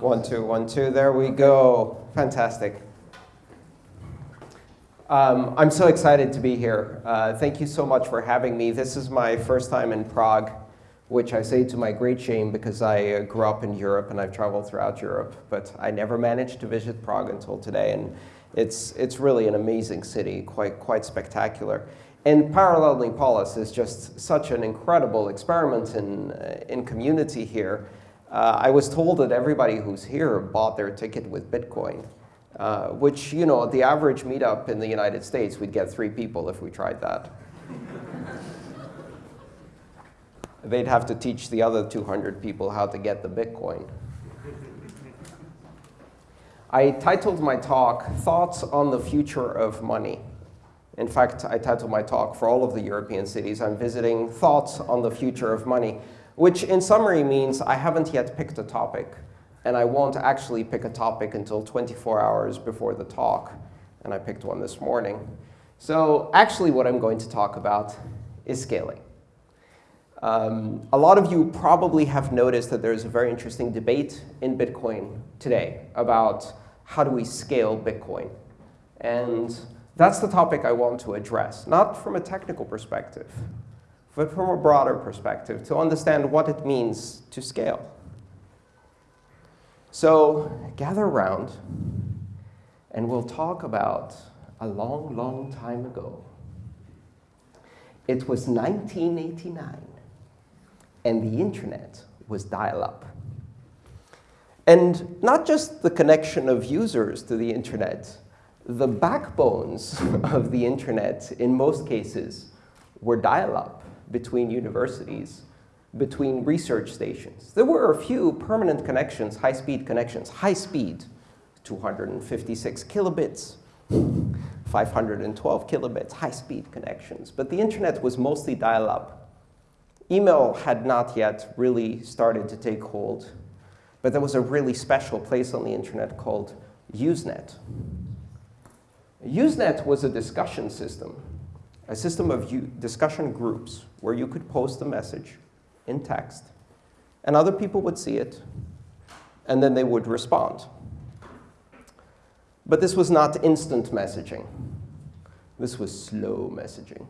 One, two, one, two. There we go. Fantastic. Um, I'm so excited to be here. Uh, thank you so much for having me. This is my first time in Prague, which I say to my great shame because I uh, grew up in Europe and I've traveled throughout Europe. But I never managed to visit Prague until today. And it's, it's really an amazing city, quite, quite spectacular. And Parallelní Polis is just such an incredible experiment in, uh, in community here. Uh, I was told that everybody who's here bought their ticket with Bitcoin, uh, which, you know, the average meetup in the United States, we'd get three people if we tried that. They'd have to teach the other 200 people how to get the Bitcoin. I titled my talk, Thoughts on the Future of Money. In fact, I titled my talk for all of the European cities. I'm visiting Thoughts on the Future of Money which in summary means I haven't yet picked a topic. And I won't actually pick a topic until 24 hours before the talk. And I picked one this morning. So actually, what I'm going to talk about is scaling. Um, a lot of you probably have noticed that there's a very interesting debate in Bitcoin today about how do we scale Bitcoin. And that's the topic I want to address, not from a technical perspective, but from a broader perspective, to understand what it means to scale. So gather around, and we'll talk about a long, long time ago. It was 1989, and the internet was dial-up. And not just the connection of users to the internet, the backbones of the internet, in most cases, were dial-up between universities, between research stations. There were a few permanent connections, high-speed connections, high speed, 256 kilobits, 512 kilobits, high-speed connections. But the internet was mostly dial-up. Email had not yet really started to take hold. But there was a really special place on the internet called Usenet. Usenet was a discussion system a system of discussion groups where you could post a message in text, and other people would see it, and then they would respond. But this was not instant messaging. This was slow messaging.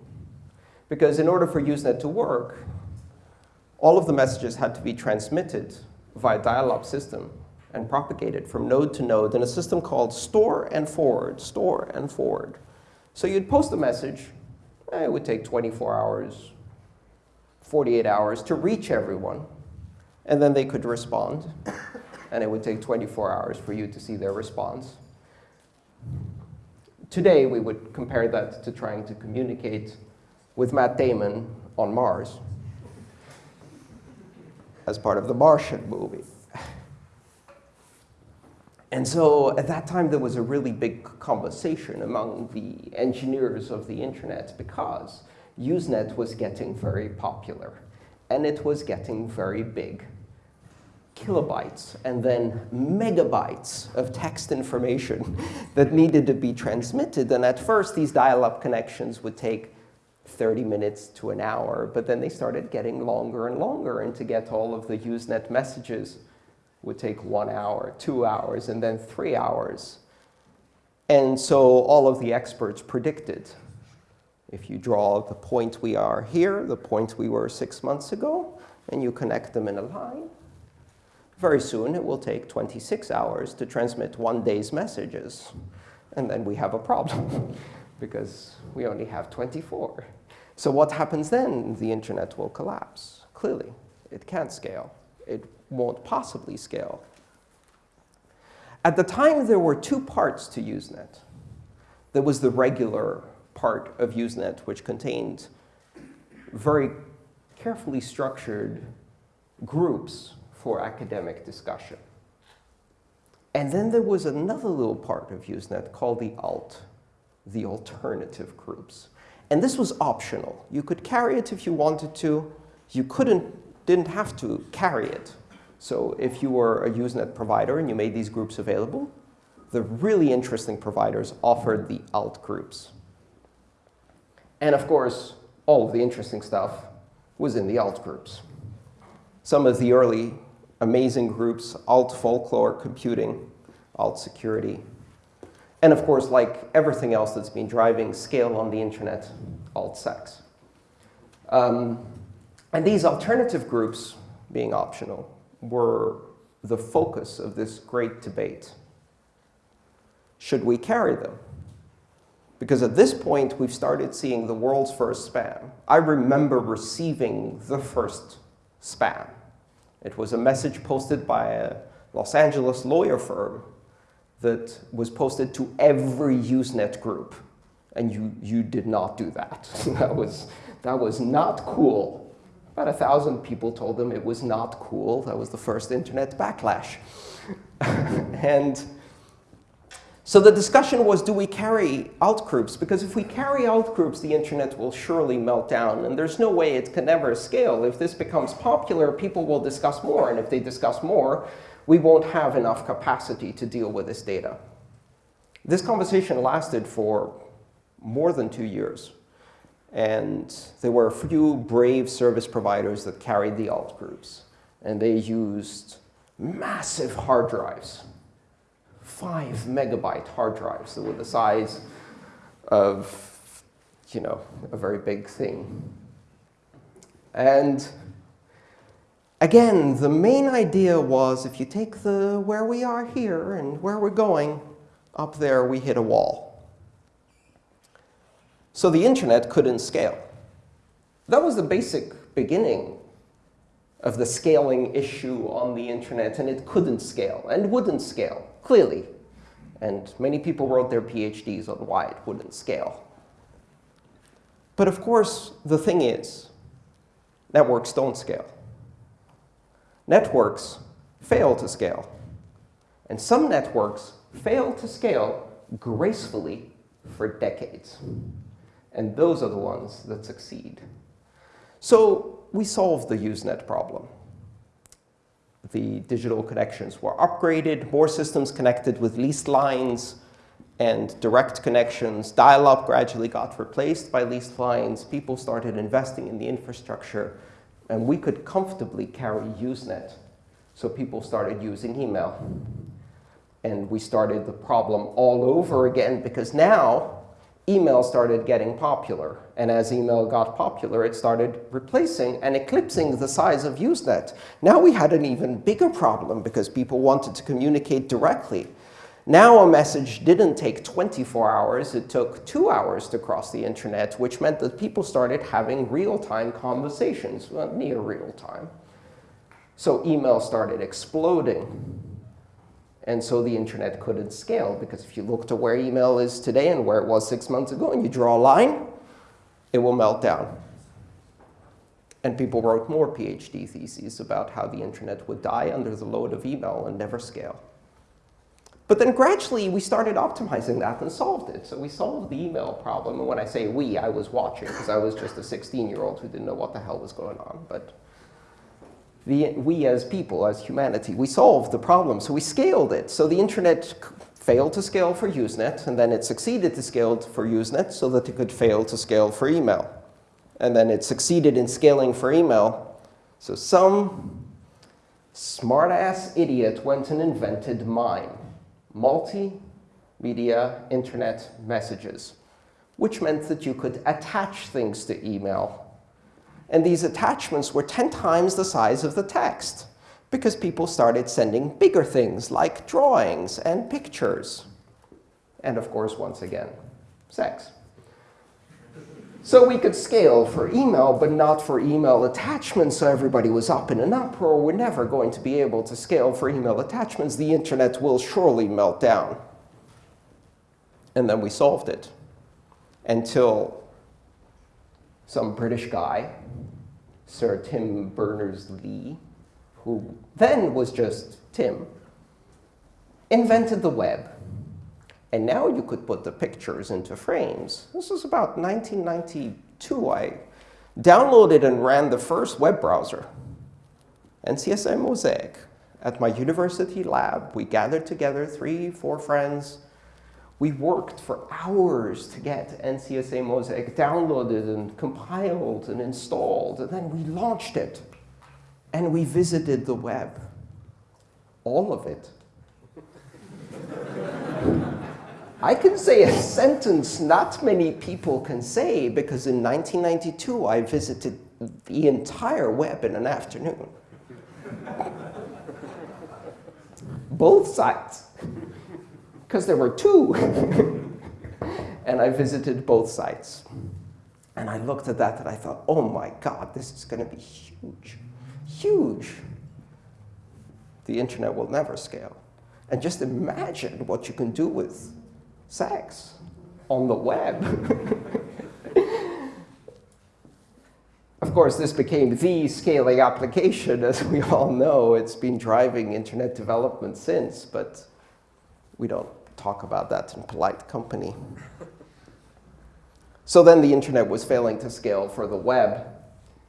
Because in order for Usenet to work, all of the messages had to be transmitted via dial-up system and propagated from node to node in a system called store and forward, store and forward. So you'd post a message, Eh, it would take 24 hours, 48 hours to reach everyone. And then they could respond. And it would take 24 hours for you to see their response. Today, we would compare that to trying to communicate with Matt Damon on Mars as part of the Martian movie. And so at that time, there was a really big conversation among the engineers of the internet because Usenet was getting very popular. And it was getting very big. Kilobytes and then megabytes of text information that needed to be transmitted. And at first, these dial-up connections would take 30 minutes to an hour. But then they started getting longer and longer. And to get all of the Usenet messages would take one hour, two hours, and then three hours. And so all of the experts predicted, if you draw the point we are here, the point we were six months ago, and you connect them in a line, very soon it will take 26 hours to transmit one day's messages. And then we have a problem, because we only have 24. So what happens then? The internet will collapse. Clearly, it can't scale. It won't possibly scale. At the time, there were two parts to Usenet. There was the regular part of Usenet, which contained very carefully structured groups for academic discussion. And then there was another little part of Usenet called the alt, the alternative groups. And this was optional. You could carry it if you wanted to. You couldn't, didn't have to carry it. So if you were a Usenet provider and you made these groups available, the really interesting providers offered the alt groups. And of course, all of the interesting stuff was in the alt groups. Some of the early amazing groups, alt folklore computing, alt security. And of course, like everything else that's been driving scale on the internet, alt sex. Um, and these alternative groups, being optional, were the focus of this great debate. Should we carry them? Because at this point, we've started seeing the world's first spam. I remember receiving the first spam. It was a message posted by a Los Angeles lawyer firm that was posted to every Usenet group. And you, you did not do that. that, was, that was not cool. About a thousand people told them it was not cool. That was the first internet backlash. and so the discussion was, do we carry alt groups? Because if we carry alt groups, the internet will surely melt down. And there's no way it can ever scale. If this becomes popular, people will discuss more. And if they discuss more, we won't have enough capacity to deal with this data. This conversation lasted for more than two years. And there were a few brave service providers that carried the alt groups. And they used massive hard drives five megabyte hard drives that were the size of, you know, a very big thing. And again, the main idea was if you take the where we are here and where we're going, up there we hit a wall. So the internet couldn't scale. That was the basic beginning of the scaling issue on the internet, and it couldn't scale and wouldn't scale clearly. And many people wrote their PhDs on why it wouldn't scale. But of course, the thing is, networks don't scale. Networks fail to scale. And some networks fail to scale gracefully for decades. And those are the ones that succeed. So we solved the Usenet problem the digital connections were upgraded, more systems connected with leased lines and direct connections. Dial-up gradually got replaced by leased lines. People started investing in the infrastructure. And we could comfortably carry Usenet. So people started using email. And we started the problem all over again, because now email started getting popular. And as email got popular, it started replacing and eclipsing the size of Usenet. Now we had an even bigger problem because people wanted to communicate directly. Now a message didn't take 24 hours. It took two hours to cross the internet, which meant that people started having real-time conversations, well, near real-time. So email started exploding. And so the internet couldn't scale, because if you look to where email is today and where it was six months ago, and you draw a line, it will melt down. And people wrote more PhD theses about how the internet would die under the load of email and never scale. But then gradually, we started optimizing that and solved it. So we solved the email problem. And when I say we, I was watching, because I was just a 16-year-old who didn't know what the hell was going on. But the, we as people, as humanity, we solved the problem. So we scaled it. So the internet failed to scale for Usenet, and then it succeeded to scale for Usenet so that it could fail to scale for email. And then it succeeded in scaling for email. So some smart-ass idiot went and invented MIME, multimedia internet messages, which meant that you could attach things to email and these attachments were 10 times the size of the text because people started sending bigger things like drawings and pictures. And of course, once again, sex. So we could scale for email, but not for email attachments. So everybody was up in an uproar. We're never going to be able to scale for email attachments. The internet will surely melt down. And then we solved it until some British guy, Sir Tim Berners-Lee, who then was just Tim, invented the web. And now you could put the pictures into frames. This was about 1992. I downloaded and ran the first web browser, NCSA Mosaic. At my university lab, we gathered together three, four friends, we worked for hours to get NCSA Mosaic downloaded and compiled and installed, and then we launched it. And we visited the web. all of it. I can say a sentence not many people can say because in 1992 I visited the entire web in an afternoon. Both sites, because there were two. and I visited both sites. And I looked at that and I thought, oh my God, this is going to be huge, huge. The internet will never scale. And just imagine what you can do with sex on the web. of course, this became the scaling application. As we all know, it's been driving internet development since, but we don't talk about that in polite company. so then the internet was failing to scale for the web.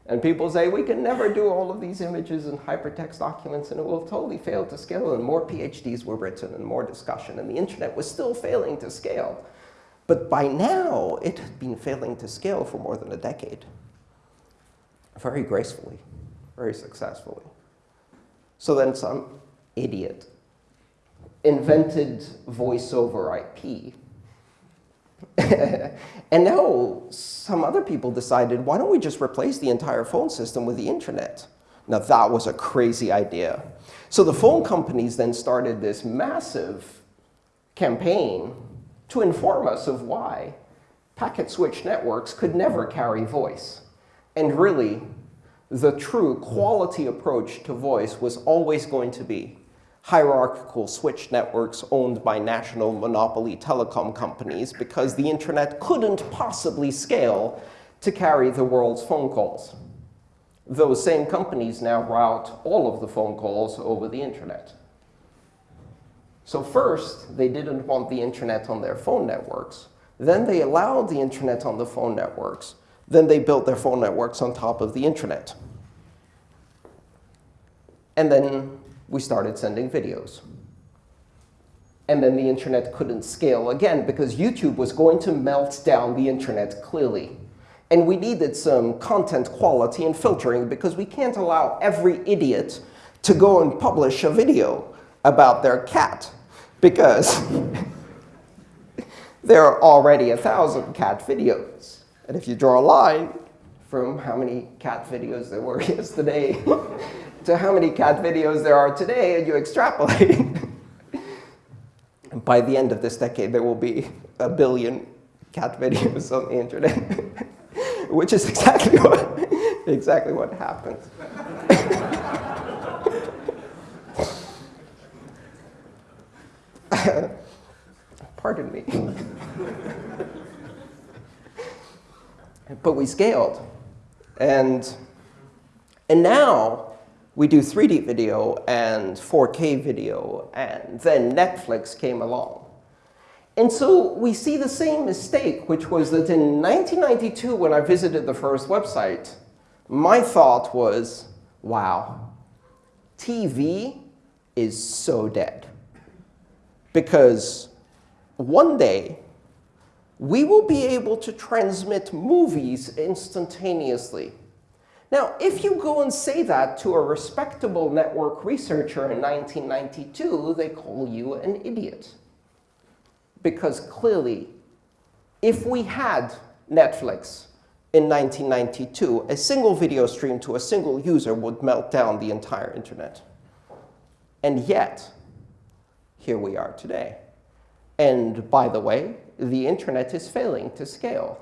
And people say, we can never do all of these images and hypertext documents, and it will totally fail to scale. And more PhDs were written and more discussion. And the internet was still failing to scale. But by now, it had been failing to scale for more than a decade. Very gracefully, very successfully. So then some idiot invented voice over IP and now some other people decided, why don't we just replace the entire phone system with the internet? Now that was a crazy idea. So the phone companies then started this massive campaign to inform us of why packet switch networks could never carry voice. And really, the true quality approach to voice was always going to be hierarchical switch networks owned by national monopoly telecom companies because the internet couldn't possibly scale to carry the world's phone calls. Those same companies now route all of the phone calls over the internet. So first, they didn't want the internet on their phone networks. Then they allowed the internet on the phone networks. Then they built their phone networks on top of the internet. And then we started sending videos. And then the internet couldn't scale again because YouTube was going to melt down the internet clearly. And we needed some content quality and filtering because we can't allow every idiot to go and publish a video about their cat because there are already a thousand cat videos. And if you draw a line from how many cat videos there were yesterday to how many cat videos there are today, and you extrapolate. by the end of this decade, there will be a billion cat videos on the internet, which is exactly what, exactly what happened. Pardon me. but we scaled. And, and now, we do 3D video and 4K video, and then Netflix came along. And so we see the same mistake, which was that in 1992, when I visited the first website, my thought was, wow, TV is so dead. Because one day, we will be able to transmit movies instantaneously. Now, if you go and say that to a respectable network researcher in 1992, they call you an idiot. Because clearly, if we had Netflix in 1992, a single video stream to a single user would melt down the entire internet. And yet, here we are today. And by the way, the internet is failing to scale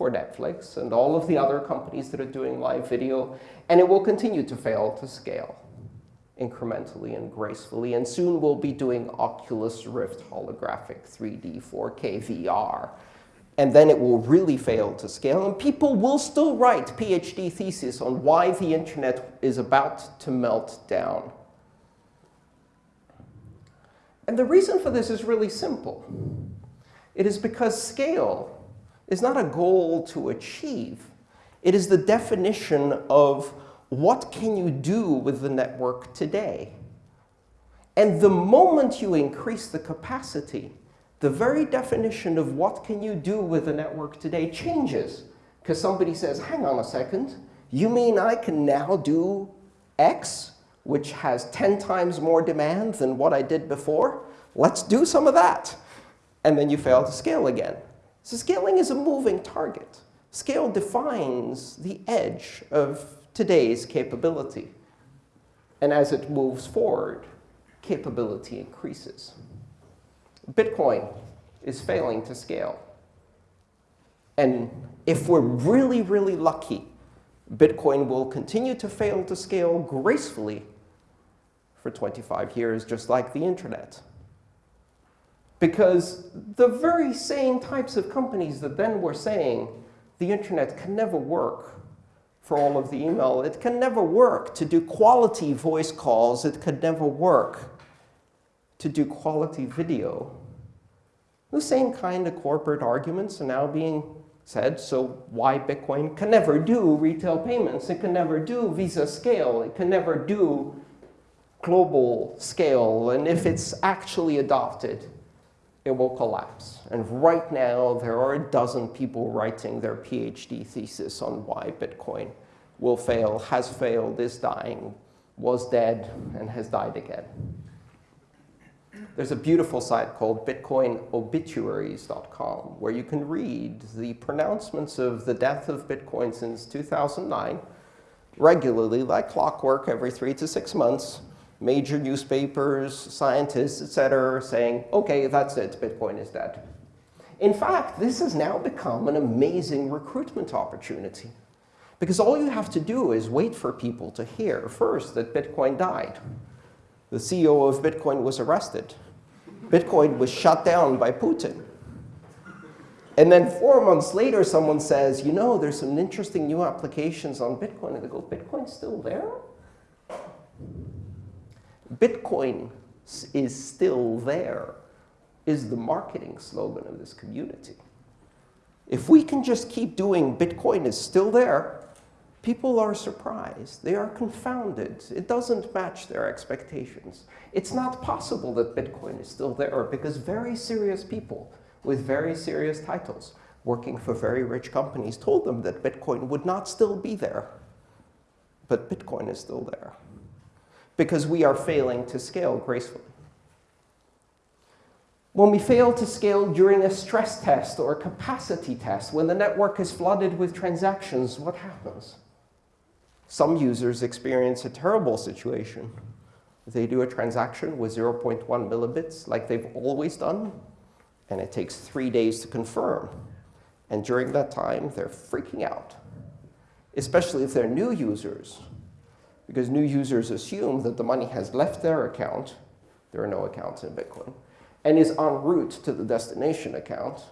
for Netflix and all of the other companies that are doing live video. And it will continue to fail to scale incrementally and gracefully. And soon we'll be doing Oculus Rift holographic 3D 4K VR. And then it will really fail to scale. And people will still write PhD theses on why the internet is about to melt down. And the reason for this is really simple. It is because scale is not a goal to achieve. It is the definition of what can you do with the network today. And the moment you increase the capacity, the very definition of what can you do with the network today changes. Because somebody says, hang on a second, you mean I can now do X which has 10 times more demand than what I did before. Let's do some of that. And then you fail to scale again. So scaling is a moving target. Scale defines the edge of today's capability. And as it moves forward, capability increases. Bitcoin is failing to scale. And if we're really, really lucky, Bitcoin will continue to fail to scale gracefully for 25 years, just like the internet. Because the very same types of companies that then were saying the internet can never work for all of the email, it can never work to do quality voice calls, it could never work to do quality video. The same kind of corporate arguments are now being said, so why Bitcoin can never do retail payments, it can never do Visa scale, it can never do global scale, and if it's actually adopted, it will collapse. And right now, there are a dozen people writing their PhD thesis on why Bitcoin will fail, has failed, is dying, was dead, and has died again. There's a beautiful site called bitcoinobituaries.com where you can read the pronouncements of the death of Bitcoin since 2009 regularly, like clockwork, every three to six months major newspapers, scientists, etc., saying, OK, that's it, Bitcoin is dead. In fact, this has now become an amazing recruitment opportunity. Because all you have to do is wait for people to hear first that Bitcoin died. The CEO of Bitcoin was arrested. Bitcoin was shut down by Putin. And then four months later, someone says, you know, there's some interesting new applications on Bitcoin. And they go, Bitcoin's still there? Bitcoin is still there is the marketing slogan of this community. If we can just keep doing Bitcoin is still there, people are surprised. They are confounded. It doesn't match their expectations. It's not possible that Bitcoin is still there because very serious people with very serious titles working for very rich companies told them that Bitcoin would not still be there. But Bitcoin is still there because we are failing to scale gracefully. When we fail to scale during a stress test or a capacity test, when the network is flooded with transactions, what happens? Some users experience a terrible situation. They do a transaction with 0.1 millibits like they've always done, and it takes three days to confirm. And during that time, they're freaking out, especially if they're new users because new users assume that the money has left their account. There are no accounts in Bitcoin. And is en route to the destination account.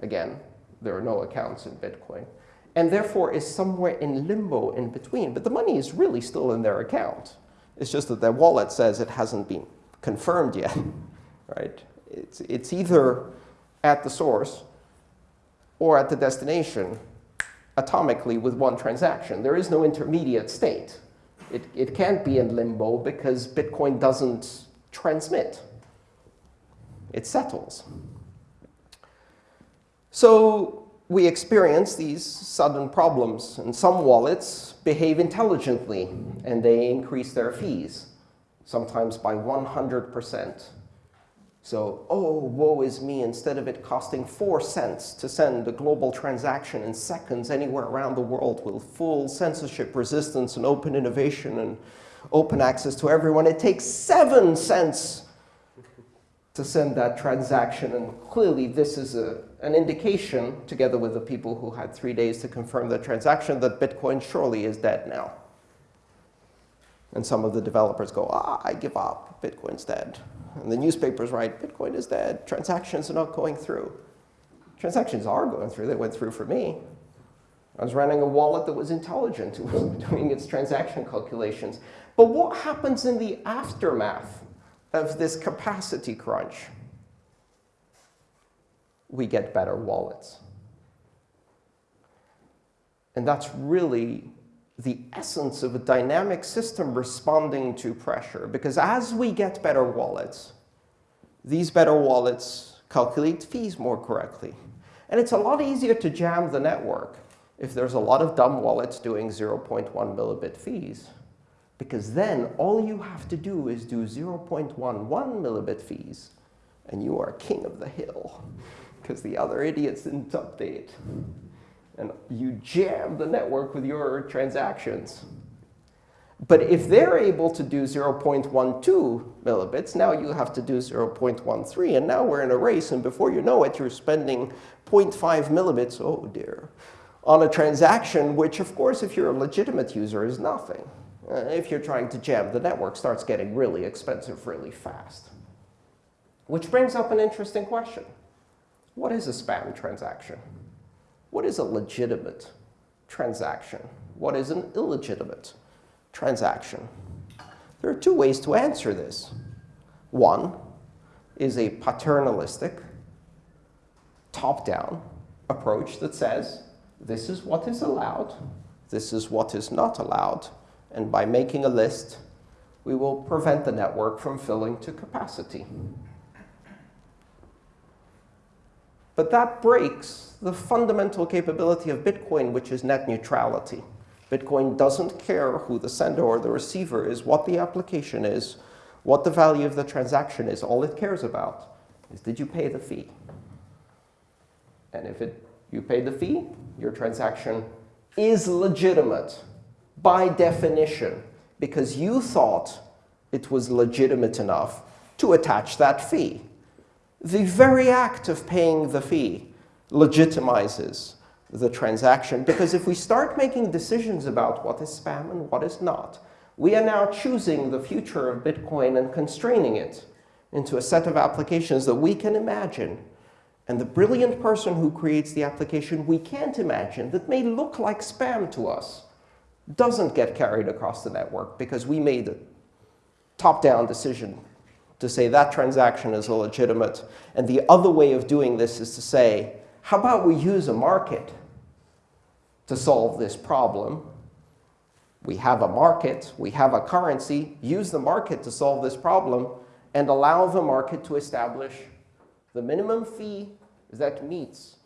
Again, there are no accounts in Bitcoin. And therefore is somewhere in limbo in between. But the money is really still in their account. It's just that their wallet says it hasn't been confirmed yet. right? It's, it's either at the source or at the destination atomically with one transaction. There is no intermediate state. It, it can't be in limbo because Bitcoin doesn't transmit. It settles. So we experience these sudden problems. And some wallets behave intelligently, and they increase their fees, sometimes by 100%. So, oh, woe is me, instead of it costing 4 cents to send a global transaction in seconds anywhere around the world with full censorship resistance and open innovation and open access to everyone, it takes 7 cents to send that transaction. And clearly, this is a, an indication, together with the people who had three days to confirm the transaction, that Bitcoin surely is dead now. And some of the developers go, ah, I give up, Bitcoin's dead. And the newspapers write, Bitcoin is dead, transactions are not going through. Transactions are going through, they went through for me. I was running a wallet that was intelligent, it was doing its transaction calculations. But what happens in the aftermath of this capacity crunch? We get better wallets. And that's really the essence of a dynamic system responding to pressure. Because as we get better wallets, these better wallets calculate fees more correctly. And it's a lot easier to jam the network if there's a lot of dumb wallets doing 0.1 millibit fees Because then all you have to do is do 0.11 millibit fees, and you are king of the hill, because the other idiots didn't update. And you jam the network with your transactions. But if they're able to do 0.12 millibits, now you have to do 0.13. And now we're in a race. And before you know it, you're spending 0.5 millibits, oh dear, on a transaction, which, of course, if you're a legitimate user, is nothing. Uh, if you're trying to jam, the network starts getting really expensive really fast. Which brings up an interesting question. What is a spam transaction? What is a legitimate transaction? What is an illegitimate transaction? There are two ways to answer this. One is a paternalistic, top-down approach that says, this is what is allowed, this is what is not allowed, and by making a list, we will prevent the network from filling to capacity. But that breaks the fundamental capability of Bitcoin, which is net neutrality. Bitcoin doesn't care who the sender or the receiver is, what the application is, what the value of the transaction is. All it cares about is did you pay the fee? And if it, you paid the fee, your transaction is legitimate by definition because you thought it was legitimate enough to attach that fee. The very act of paying the fee legitimizes the transaction. Because if we start making decisions about what is spam and what is not, we are now choosing the future of Bitcoin and constraining it into a set of applications that we can imagine. And the brilliant person who creates the application we can't imagine that may look like spam to us doesn't get carried across the network because we made a top-down decision to say that transaction is illegitimate. And the other way of doing this is to say, how about we use a market to solve this problem? We have a market, we have a currency, use the market to solve this problem, and allow the market to establish the minimum fee that meets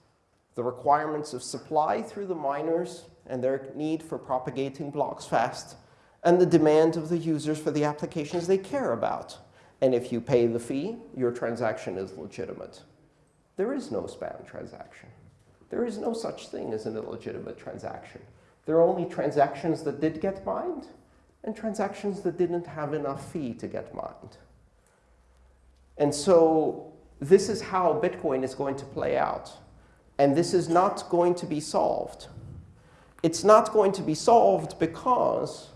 the requirements of supply through the miners and their need for propagating blocks fast, and the demand of the users for the applications they care about. And if you pay the fee, your transaction is legitimate. There is no spam transaction. There is no such thing as an illegitimate transaction. There are only transactions that did get mined and transactions that didn't have enough fee to get mined. And so this is how Bitcoin is going to play out. And this is not going to be solved. It's not going to be solved because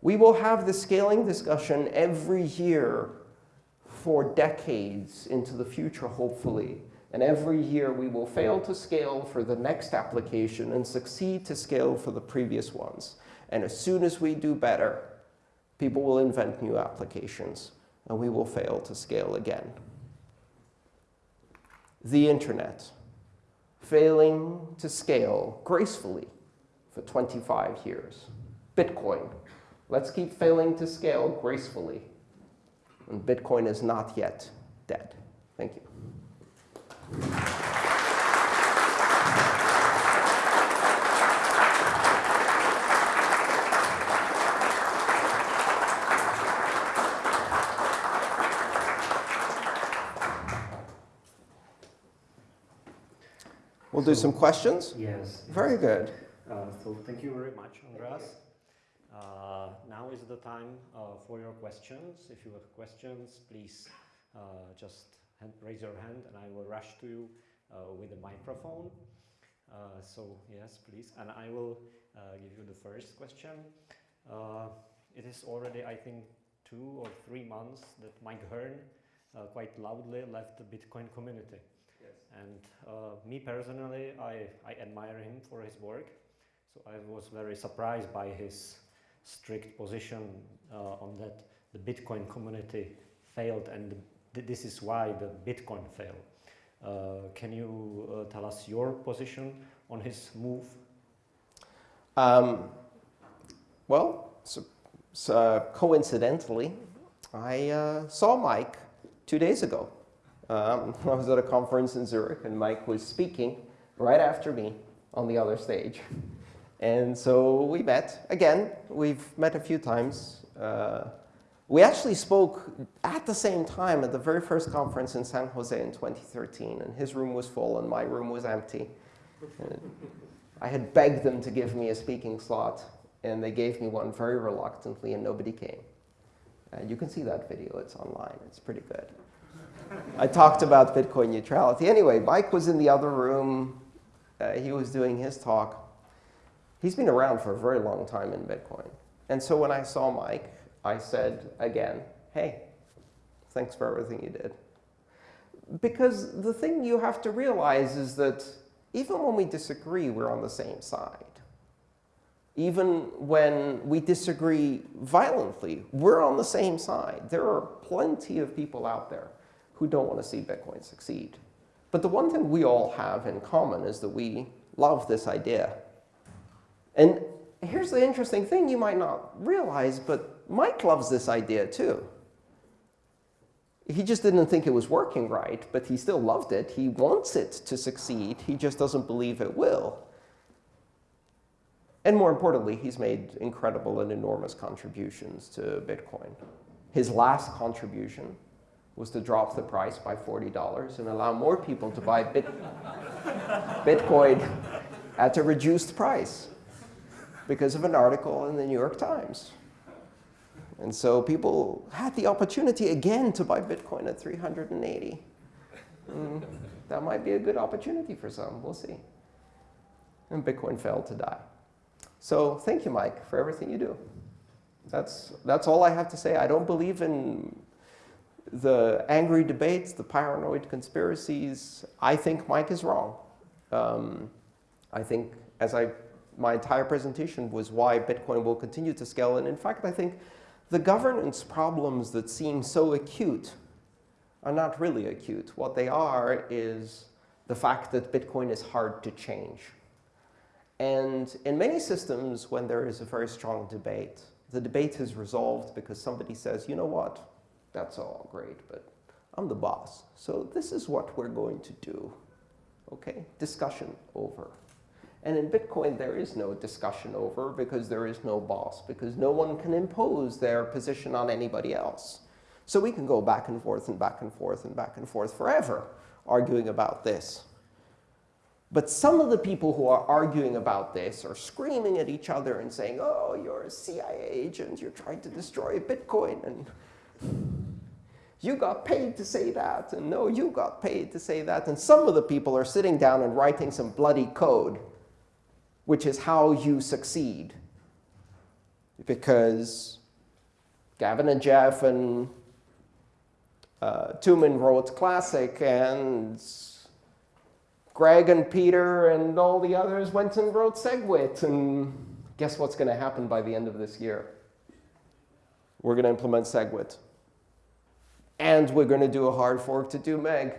we will have the scaling discussion every year for decades into the future, hopefully. And every year we will fail to scale for the next application and succeed to scale for the previous ones. And as soon as we do better, people will invent new applications, and we will fail to scale again. The internet, failing to scale gracefully for 25 years. Bitcoin, let's keep failing to scale gracefully. And Bitcoin is not yet dead. Thank you. We'll do some questions? Yes. Very good. Uh, so thank you very much, Andreas. Uh, now is the time uh, for your questions. If you have questions, please uh, just hand, raise your hand and I will rush to you uh, with a microphone. Uh, so yes, please. And I will give you the first question. Uh, it is already, I think, two or three months that Mike Hearn uh, quite loudly left the Bitcoin community. And me personally, I, I admire him for his work. So I was very surprised by his strict position uh, on that the Bitcoin community failed and this is why the Bitcoin failed. Uh, can you uh, tell us your position on his move? Um, well, so, so uh, coincidentally, I uh, saw Mike two days ago. Um, I was at a conference in Zurich, and Mike was speaking right after me on the other stage. And so we met. Again, we've met a few times Uh, we actually spoke at the same time at the very first conference in San Jose in 2013, and his room was full and my room was empty. And I had begged them to give me a speaking slot, and they gave me one very reluctantly, and nobody came. And you can see that video, it's online, it's pretty good. I talked about Bitcoin neutrality. Anyway, Mike was in the other room. Uh, he was doing his talk. He's been around for a very long time in Bitcoin. And so when I saw Mike, I said again, hey, thanks for everything you did. Because the thing you have to realize is that even when we disagree, we're on the same side. Even when we disagree violently, we're on the same side. There are plenty of people out there who don't want to see Bitcoin succeed. But the one thing we all have in common is that we love this idea. And here's the interesting thing you might not realize, but Mike loves this idea too. He just didn't think it was working right, but he still loved it. He wants it to succeed. He just doesn't believe it will. And more importantly, he's made incredible and enormous contributions to Bitcoin. His last contribution was to drop the price by $40 and allow more people to buy Bit Bitcoin at a reduced price because of an article in the New York Times. And so people had the opportunity again to buy Bitcoin at 380. Mm, that might be a good opportunity for some. We'll see. And Bitcoin failed to die. So thank you, Mike, for everything you do. That's, that's all I have to say. I don't believe in the angry debates, the paranoid conspiracies. I think Mike is wrong. Um, I think, as I, my entire presentation was why Bitcoin will continue to scale. And in fact, I think the governance problems that seem so acute are not really acute. What they are is the fact that Bitcoin is hard to change. And in many systems, when there is a very strong debate, the debate is resolved because somebody says, you know what, that's all great, but I'm the boss. So this is what we're going to do. OK, discussion over. And in Bitcoin, there is no discussion over because there is no boss, because no one can impose their position on anybody else. So we can go back and forth and back and forth and back and forth forever arguing about this. But some of the people who are arguing about this are screaming at each other and saying, oh, you're a CIA agent. You're trying to destroy Bitcoin. And you got paid to say that. And no, you got paid to say that. And some of the people are sitting down and writing some bloody code which is how you succeed. Because Gavin and Jeff and uh, wrote Classic, and Greg and Peter and all the others went and wrote SegWit. And guess what's going to happen by the end of this year? We're going to implement SegWit. And we're going to do a hard fork to do Meg.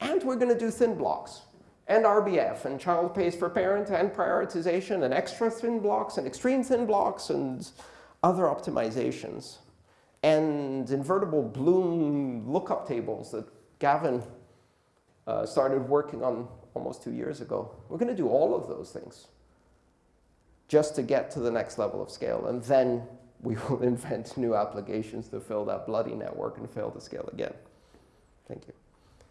And we're going to do thin blocks and RBF, and child pays for parent, and prioritization, and extra thin blocks, and extreme thin blocks, and other optimizations. And invertible Bloom lookup tables that Gavin uh, started working on almost two years ago. We're going to do all of those things just to get to the next level of scale. And then we will invent new applications to fill that bloody network and fail to scale again. Thank you.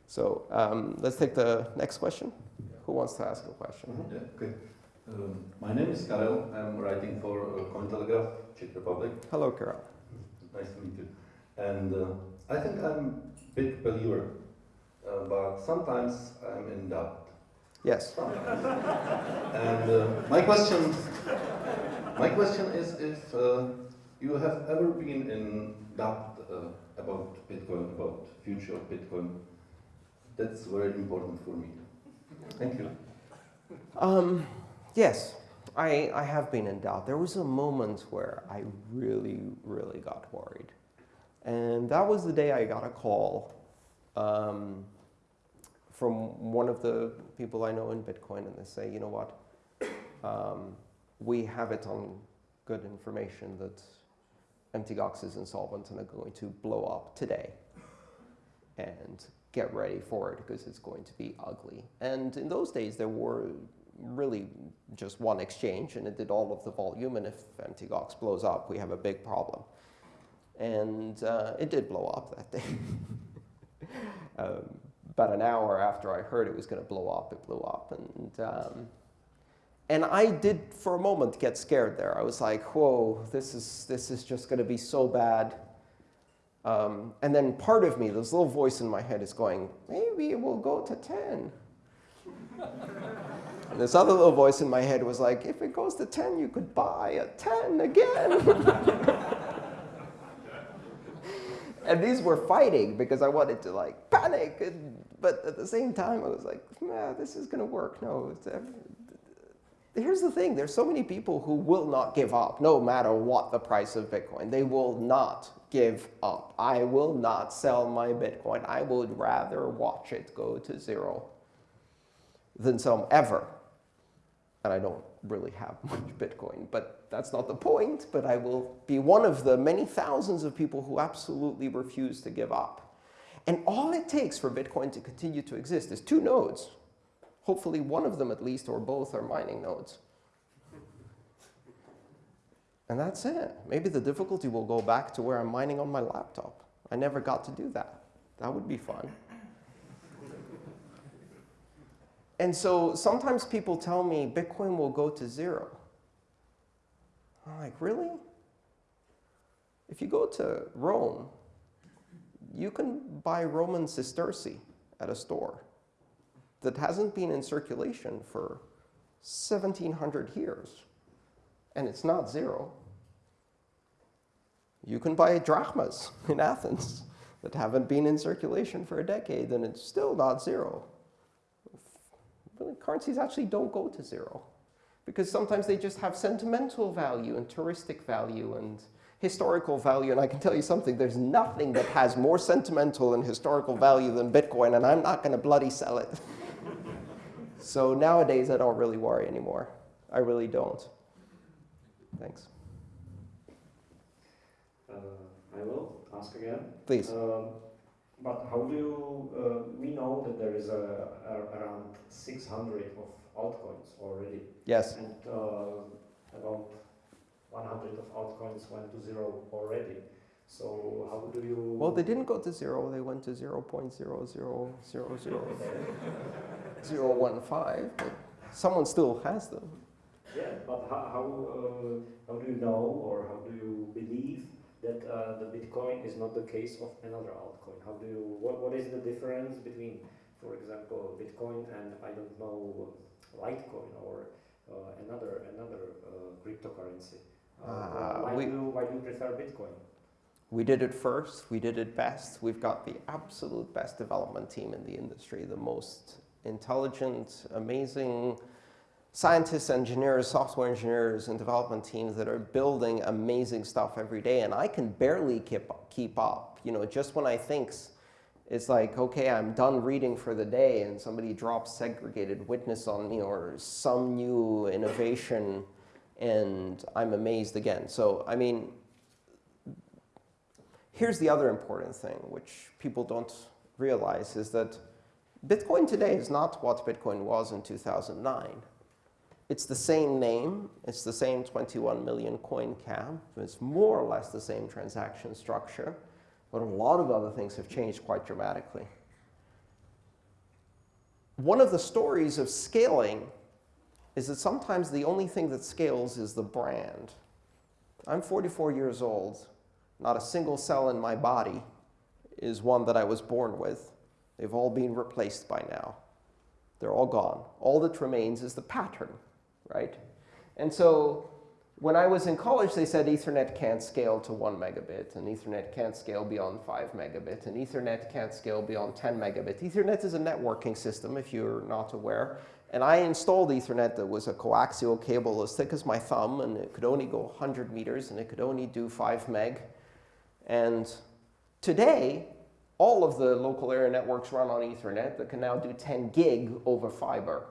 So um, let's take the next question. Who wants to ask a question? Mm -hmm. Yeah, okay. Um, my name is Karel. I'm writing for uh, Cointelegraph, Czech Republic. Hello, Karel. Nice to meet you. And uh, I think I'm a big believer, uh, but sometimes I'm in doubt. Yes. and uh, my question, my question is if uh, you have ever been in doubt uh, about Bitcoin, about future of Bitcoin, that's very important for me. Thank you. Um, yes, I, I have been in doubt. There was a moment where I really, really got worried. And that was the day I got a call um, from one of the people I know in Bitcoin, and they say, you know what, um, we have it on good information that MTGOX is insolvent and are going to blow up today. And get ready for it because it's going to be ugly. And in those days, there were really just one exchange, and it did all of the volume. And if MTGOX blows up, we have a big problem. And uh, it did blow up that day. um, about an hour after I heard it was going to blow up, it blew up. And, um, and I did, for a moment, get scared there. I was like, whoa, this is, this is just going to be so bad. Um, and then part of me, this little voice in my head is going, maybe it will go to 10. and this other little voice in my head was like, if it goes to 10, you could buy a 10 again. and these were fighting because I wanted to like panic, and, but at the same time I was like, nah, this is gonna work. No, here's the thing: there's so many people who will not give up, no matter what the price of Bitcoin. They will not give up. I will not sell my Bitcoin. I would rather watch it go to zero than some ever. And I don't really have much Bitcoin, but that's not the point. But I will be one of the many thousands of people who absolutely refuse to give up. And all it takes for Bitcoin to continue to exist is two nodes. Hopefully one of them at least, or both, are mining nodes. And that's it. Maybe the difficulty will go back to where I'm mining on my laptop. I never got to do that. That would be fun. And so sometimes people tell me Bitcoin will go to zero. I'm like, really? If you go to Rome, you can buy Roman sesterce at a store that hasn't been in circulation for 1700 years, and it's not zero. You can buy drachmas in Athens that haven't been in circulation for a decade, and it's still not zero currencies actually don't go to zero because sometimes they just have sentimental value and touristic value and historical value. And I can tell you something, there's nothing that has more sentimental and historical value than Bitcoin, and I'm not going to bloody sell it. so nowadays, I don't really worry anymore. I really don't. Thanks. Uh, I will ask again. Please. Um, but how do you, uh, we know that there is a, a, around 600 of altcoins already. Yes. And uh, about 100 of altcoins went to zero already. So how do you... Well, they didn't go to zero. They went to 0 0.00000015. but someone still has them. Yeah, but how, how, uh, how do you know or how do you believe that uh, the Bitcoin is not the case of another altcoin? How do you, what, what is the difference between, for example, Bitcoin and I don't know, Litecoin or uh, another another uh, cryptocurrency? Uh, why, we, do why do you prefer Bitcoin? We did it first. We did it best. We've got the absolute best development team in the industry, the most intelligent, amazing, scientists, engineers, software engineers, and development teams that are building amazing stuff every day. And I can barely keep, keep up. You know, just when I think it's like, OK, I'm done reading for the day, and somebody drops segregated witness on me or some new innovation, and I'm amazed again. So, I mean, here's the other important thing, which people don't realize, is that Bitcoin today is not what Bitcoin was in 2009. It's the same name. It's the same 21 million coin cap. It's more or less the same transaction structure. But a lot of other things have changed quite dramatically. One of the stories of scaling is that sometimes the only thing that scales is the brand. I'm 44 years old. Not a single cell in my body is one that I was born with. They've all been replaced by now. They're all gone. All that remains is the pattern right? And so when I was in college, they said Ethernet can't scale to 1 megabit, and Ethernet can't scale beyond 5 megabit, and Ethernet can't scale beyond 10 megabit. Ethernet is a networking system, if you're not aware. And I installed Ethernet that was a coaxial cable as thick as my thumb, and it could only go 100 meters, and it could only do 5 meg. And today, all of the local area networks run on Ethernet that can now do 10 gig over fiber.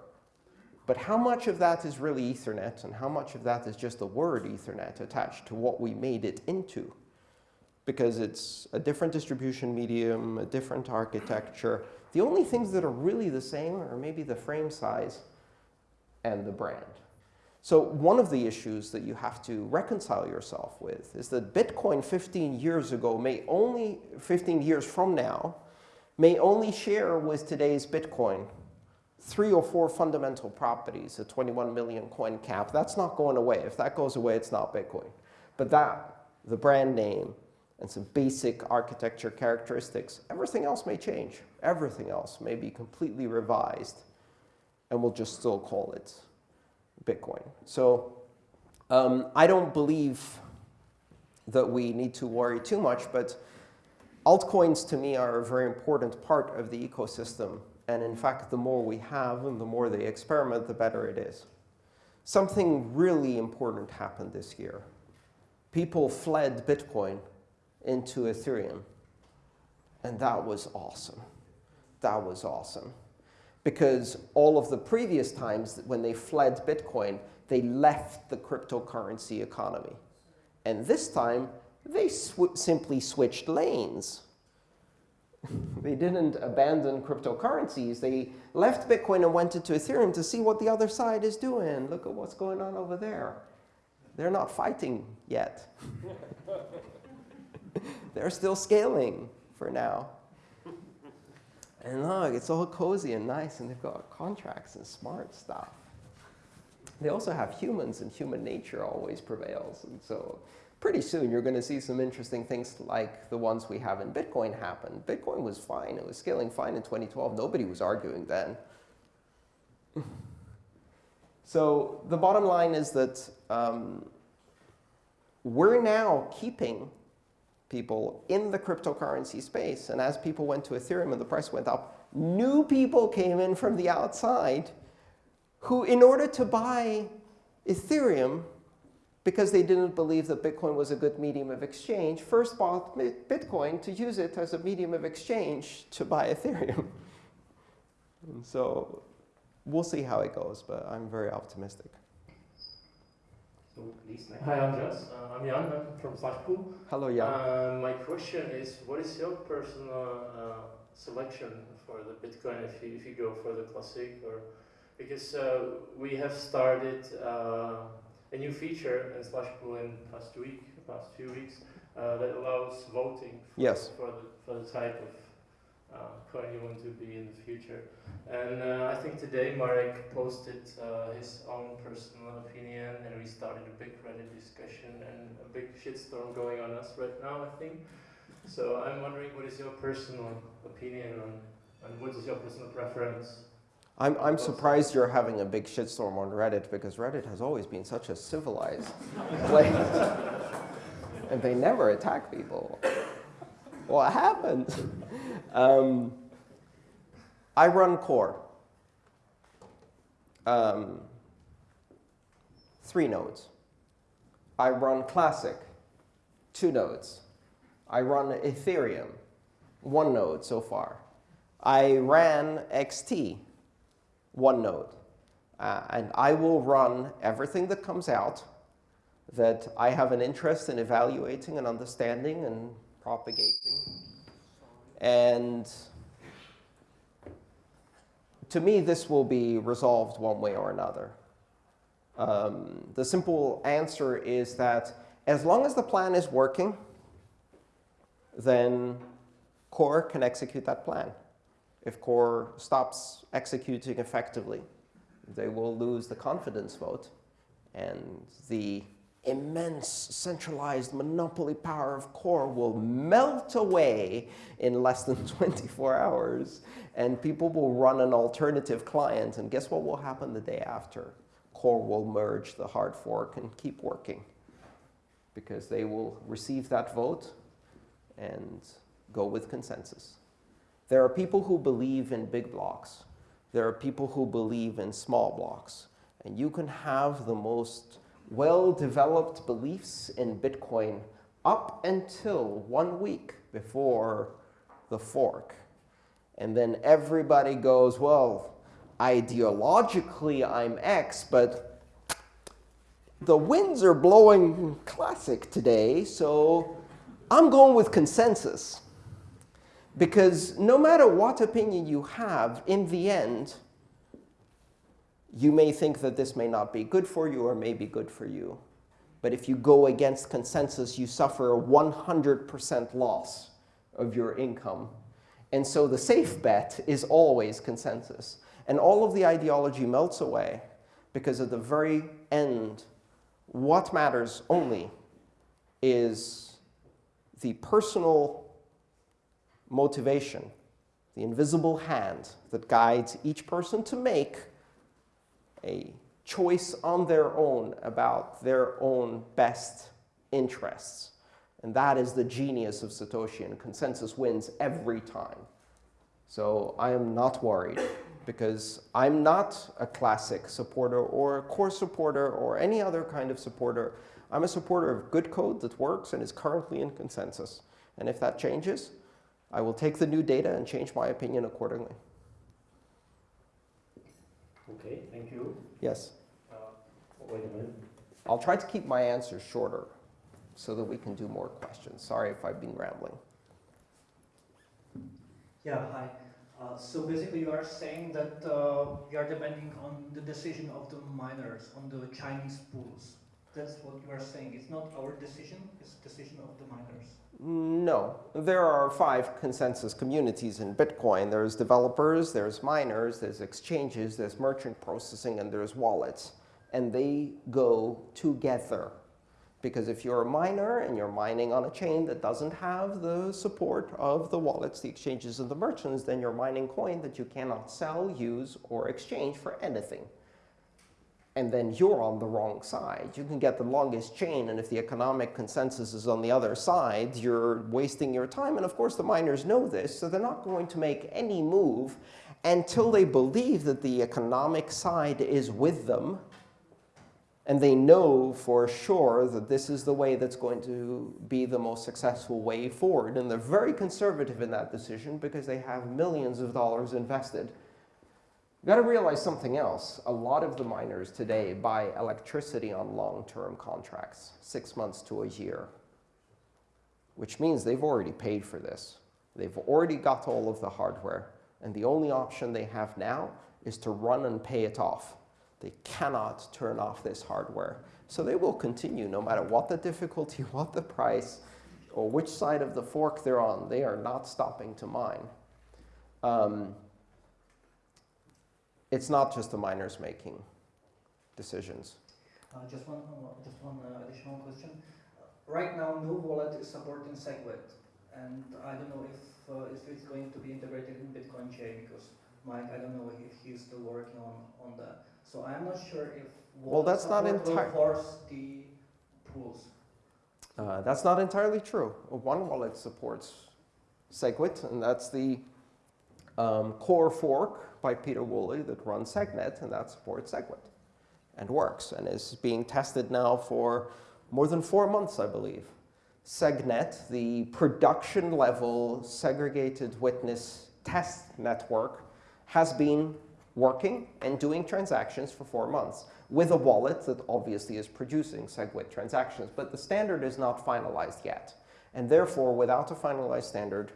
But how much of that is really Ethernet, and how much of that is just the word Ethernet attached to what we made it into? Because it's a different distribution medium, a different architecture. The only things that are really the same are maybe the frame size and the brand. So one of the issues that you have to reconcile yourself with is that Bitcoin 15 years ago may only, 15 years from now, may only share with today's Bitcoin three or four fundamental properties, a 21 million coin cap. That's not going away. If that goes away, it's not Bitcoin. But that, the brand name, and some basic architecture characteristics, everything else may change. Everything else may be completely revised, and we'll just still call it Bitcoin. So um, I don't believe that we need to worry too much, but altcoins to me are a very important part of the ecosystem. And in fact, the more we have and the more they experiment, the better it is. Something really important happened this year. People fled Bitcoin into Ethereum. And that was awesome. That was awesome because all of the previous times when they fled Bitcoin, they left the cryptocurrency economy. And this time, they sw simply switched lanes. they didn't abandon cryptocurrencies. They left Bitcoin and went into Ethereum to see what the other side is doing. Look at what's going on over there. They're not fighting yet. They're still scaling for now. And look, it's all cozy and nice, and they've got contracts and smart stuff. They also have humans, and human nature always prevails. And so pretty soon, you're going to see some interesting things like the ones we have in Bitcoin happen. Bitcoin was fine. It was scaling fine in 2012. Nobody was arguing then. so the bottom line is that um, we're now keeping people in the cryptocurrency space. And as people went to Ethereum and the price went up, new people came in from the outside who, in order to buy Ethereum, because they didn't believe that Bitcoin was a good medium of exchange, first bought Bitcoin to use it as a medium of exchange to buy Ethereum. and so we'll see how it goes, but I'm very optimistic. So please, Hi, Andreas. Uh, I'm Jan I'm from Slush Pool. Hello, Jan. Uh, my question is, what is your personal uh, selection for the Bitcoin if you, if you go for the classic or because uh, we have started uh, a new feature in Slush Pool in past week, past few weeks uh, that allows voting for, yes. for the for the type of uh, coin you want to be in the future. And uh, I think today Marek posted uh, his own personal opinion and we started a big Reddit discussion and a big shitstorm going on us right now, I think. So I'm wondering what is your personal opinion on, and what is your personal preference? I'm, I'm surprised you're having a big shitstorm on Reddit because Reddit has always been such a civilized place. and they never attack people. What happened? Um, I run core. Um, three nodes. I run classic, two nodes. I run Ethereum, one node so far. I ran XT, one node. Uh, and I will run everything that comes out that I have an interest in evaluating and understanding and propagating. And to me, this will be resolved one way or another. Um, the simple answer is that as long as the plan is working, then core can execute that plan. If core stops executing effectively, they will lose the confidence vote, and the immense centralized monopoly power of core will melt away in less than 24 hours, and people will run an alternative client, and guess what will happen the day after? Core will merge the hard fork and keep working because they will receive that vote and go with consensus. There are people who believe in big blocks. There are people who believe in small blocks. And you can have the most well-developed beliefs in Bitcoin up until one week before the fork. And then everybody goes, well, ideologically I'm X, but the winds are blowing classic today, so I'm going with consensus. Because no matter what opinion you have, in the end, you may think that this may not be good for you or may be good for you. But if you go against consensus, you suffer a 100% loss of your income. And so the safe bet is always consensus. And all of the ideology melts away because at the very end, what matters only is the personal motivation, the invisible hand that guides each person to make a choice on their own about their own best interests. And that is the genius of Satoshi, and consensus wins every time. So I am not worried because I'm not a classic supporter or a core supporter or any other kind of supporter. I'm a supporter of good code that works and is currently in consensus. And if that changes, I will take the new data and change my opinion accordingly. Okay, thank you. Yes. Uh, wait a minute. I'll try to keep my answers shorter so that we can do more questions. Sorry if I've been rambling. Yeah, hi. Uh, so basically you are saying that uh, we are depending on the decision of the miners, on the Chinese pools. That's what you are saying. It's not our decision, it's the decision of the miners. No, there are five consensus communities in Bitcoin. There's developers, there's miners, there's exchanges, there's merchant processing, and there's wallets. And they go together. Because if you're a miner and you're mining on a chain that doesn't have the support of the wallets, the exchanges, and the merchants, then you're mining coin that you cannot sell, use, or exchange for anything and then you're on the wrong side. You can get the longest chain, and if the economic consensus is on the other side, you're wasting your time. And of course, the miners know this, so they're not going to make any move until they believe that the economic side is with them, and they know for sure that this is the way that's going to be the most successful way forward. And they're very conservative in that decision because they have millions of dollars invested You've got to realize something else. A lot of the miners today buy electricity on long-term contracts, six months to a year, which means they've already paid for this. They've already got all of the hardware, and the only option they have now is to run and pay it off. They cannot turn off this hardware. So they will continue no matter what the difficulty, what the price, or which side of the fork they're on. They are not stopping to mine. Um, it's not just the miners making decisions. Uh, just one, uh, just one uh, additional question. right now, no wallet is supporting SegWit, and I don't know if, uh, if it's going to be integrated in BitcoinJ because Mike, I don't know if he's still working on, on that. So I'm not sure if well, that's not entire. force the pools. Uh, that's not entirely true. One wallet supports SegWit, and that's the um, core fork by Pieter Wuille that runs SegNet, and that supports SegWit and works and is being tested now for more than four months, I believe. SegNet, the production level segregated witness test network, has been working and doing transactions for four months with a wallet that obviously is producing SegWit transactions. But the standard is not finalized yet. And therefore, without a finalized standard,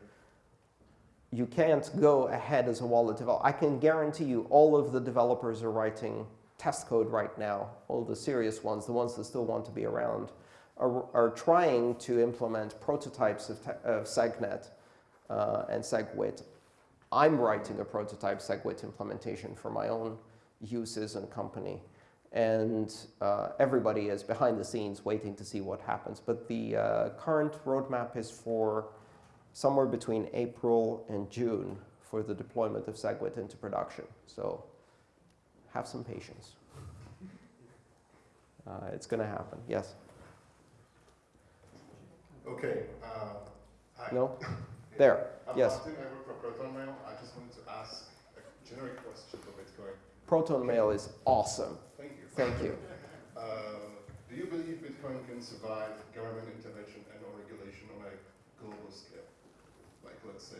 you can't go ahead as a wallet developer. I can guarantee you all of the developers are writing test code right now, all the serious ones, the ones that still want to be around, are, are trying to implement prototypes of, of SegNet uh, and SegWit. I'm writing a prototype SegWit implementation for my own uses and company. And uh, everybody is behind the scenes waiting to see what happens. But the uh, current roadmap is for somewhere between April and June for the deployment of SegWit into production. So have some patience. Uh, it's going to happen. Yes? Okay. Uh, hi. No? There. I'm yes. Martin. I work for Proton Mail. I just wanted to ask a generic question for Bitcoin. Proton Mail is awesome. Thank you. Thank you. Uh, do you believe Bitcoin can survive government intervention and or regulation on a global scale? Let's say,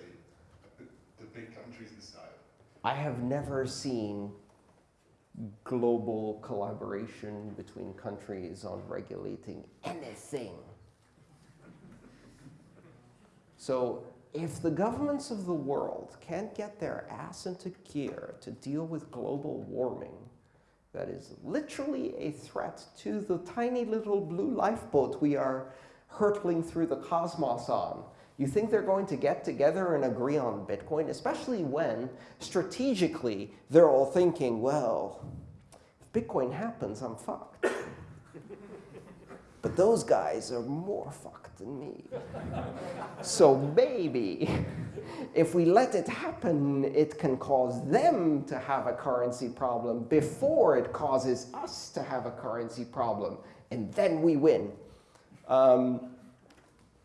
the big countries decide? I have never seen global collaboration between countries on regulating anything. So if the governments of the world can't get their ass into gear to deal with global warming, that is literally a threat to the tiny little blue lifeboat we are hurtling through the cosmos on. You think they're going to get together and agree on Bitcoin, especially when strategically they're all thinking, well, if Bitcoin happens, I'm fucked. but those guys are more fucked than me. so maybe if we let it happen, it can cause them to have a currency problem before it causes us to have a currency problem. And then we win. Um,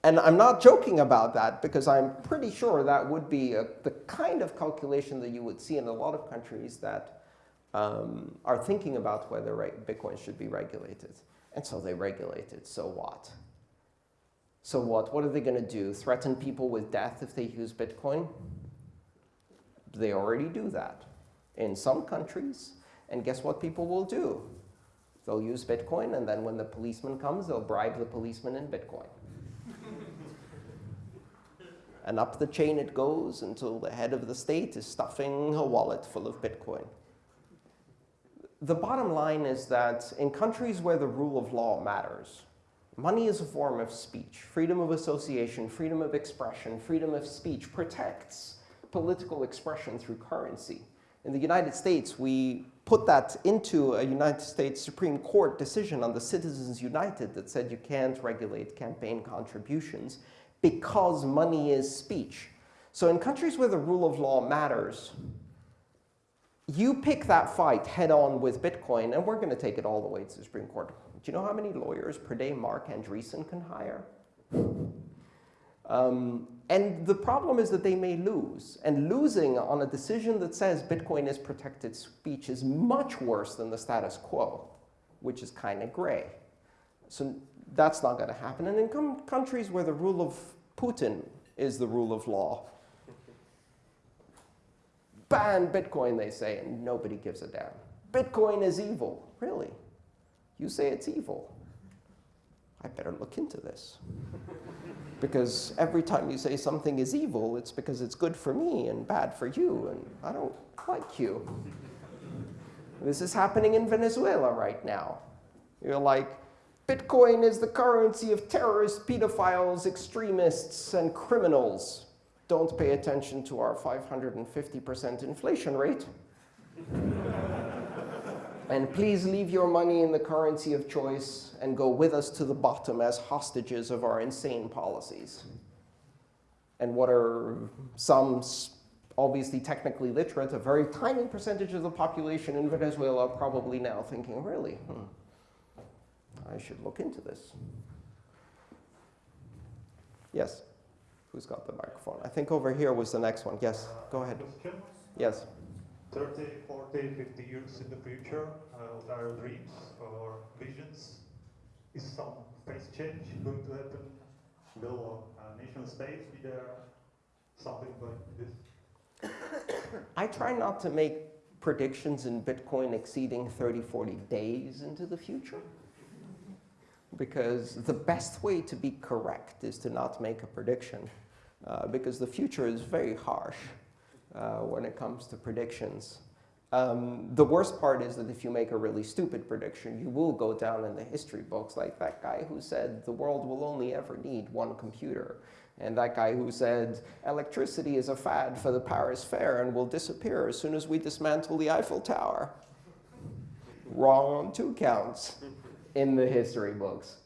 and I'm not joking about that because I'm pretty sure that would be a, the kind of calculation that you would see in a lot of countries that um, are thinking about whether Bitcoin should be regulated. And so they regulate it. So what? So what? What are they going to do? Threaten people with death if they use Bitcoin? They already do that in some countries. And guess what people will do? They'll use Bitcoin, and then when the policeman comes, they'll bribe the policeman in Bitcoin. And up the chain it goes until the head of the state is stuffing a wallet full of Bitcoin. The bottom line is that in countries where the rule of law matters, money is a form of speech. Freedom of association, freedom of expression, freedom of speech protects political expression through currency. In the United States, we put that into a United States Supreme Court decision on the Citizens United that said you can't regulate campaign contributions because money is speech. So in countries where the rule of law matters, you pick that fight head on with Bitcoin, and we're going to take it all the way to the Supreme Court. Do you know how many lawyers per day Marc Andreessen can hire? Um, and the problem is that they may lose. And losing on a decision that says Bitcoin is protected speech is much worse than the status quo, which is kind of gray. So that's not going to happen. And in countries where the rule of Putin is the rule of law, ban Bitcoin, they say, and nobody gives a damn. Bitcoin is evil. Really? You say it's evil. I better look into this. because every time you say something is evil, it's because it's good for me and bad for you, and I don't like you. This is happening in Venezuela right now. You're like, Bitcoin is the currency of terrorists, pedophiles, extremists, and criminals. Don't pay attention to our 550% inflation rate. and please leave your money in the currency of choice and go with us to the bottom as hostages of our insane policies. And what are some obviously technically literate, a very tiny percentage of the population in Venezuela probably now thinking, really, hmm, I should look into this. Yes? Who's got the microphone? I think over here was the next one. Yes, go ahead. Yes. 30, 40, 50 years in the future, uh, what are your dreams or visions? Is some phase change going to happen? Will a nation state be there? Something like this? I try not to make predictions in Bitcoin exceeding 30, 40 days into the future because the best way to be correct is to not make a prediction uh, because the future is very harsh uh, when it comes to predictions. Um, the worst part is that if you make a really stupid prediction, you will go down in the history books like that guy who said the world will only ever need one computer. And that guy who said electricity is a fad for the Paris Fair and will disappear as soon as we dismantle the Eiffel Tower. Wrong on two counts in the history books.